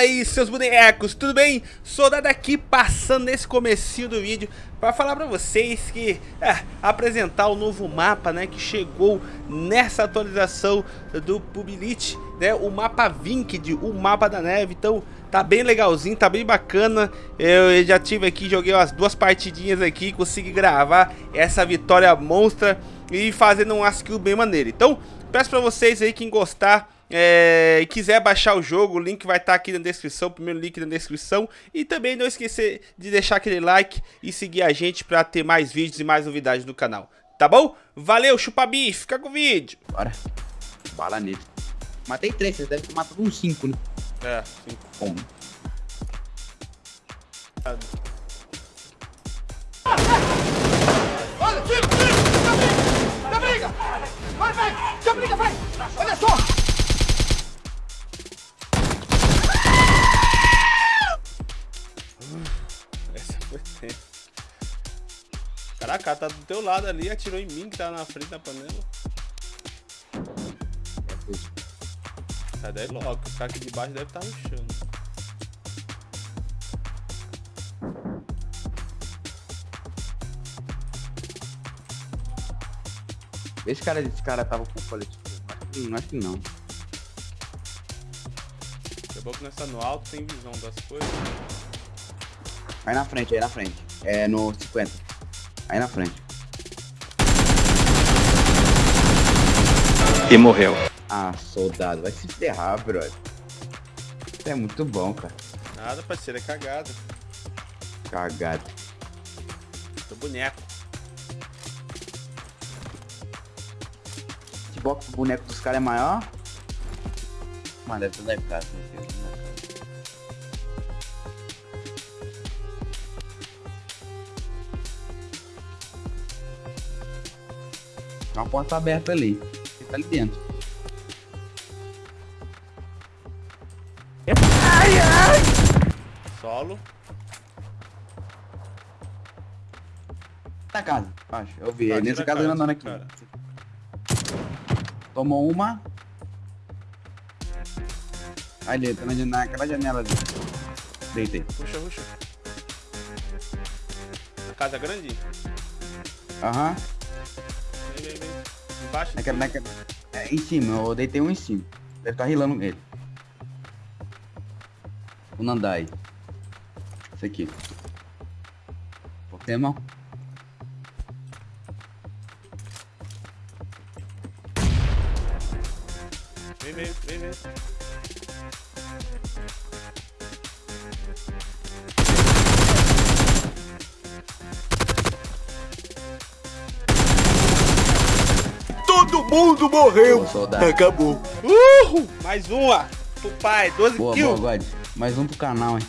Fala aí seus bonecos, tudo bem? Soldado aqui passando nesse comecinho do vídeo para falar para vocês que é, apresentar o novo mapa, né, que chegou nessa atualização do Publilit, né, o mapa Vinked, o mapa da neve. Então, tá bem legalzinho, tá bem bacana. Eu já tive aqui, joguei umas duas partidinhas aqui, consegui gravar essa vitória monstra e fazendo um skill bem maneiro. Então, peço para vocês aí quem gostar é, e quiser baixar o jogo, o link vai estar tá aqui na descrição, o primeiro link na descrição. E também não esquecer de deixar aquele like e seguir a gente para ter mais vídeos e mais novidades no canal. Tá bom? Valeu, chupabi, fica com o vídeo. Bora. Bala nele. Matei três, vocês devem ter matado uns cinco, né? É, cinco. Como? Caraca, tá do teu lado ali, atirou em mim que tá na frente da panela. Sai daí logo, o cara aqui de baixo deve estar tá chão. Esse cara, esse cara tava com colete. Não acho que não. É bom que nessa no alto tem visão das coisas. Aí na frente, aí na frente. É no 50. Aí na frente. E morreu. Ah, soldado, vai se ferrar, brother. Isso é muito bom, cara. Nada, parceiro, é cagada. Cagado. Tô boneco. Que que o boneco dos caras é maior. Mano, deve ter da casa, né? Tem uma porta aberta ali. Ele tá ali dentro. Ai, ai! Solo. Na casa, acho. Eu vi. Tá, nessa casa andando aqui. Cara. Tomou uma. Aí dentro, na, naquela janela ali. Deitei. Puxa, puxa. A casa é grande? Aham. Uhum. Embaixo? Naquela, naquela, é, em cima, eu deitei um em cima. Deve estar tá rilando ele. O Nandai. Esse aqui. Pokémon. Vem, vem, vem, vem. Todo mundo morreu. Acabou. Uhul. Mais uma. Pro pai. 12 boa, kills. Boa, God. Mais um pro canal, hein.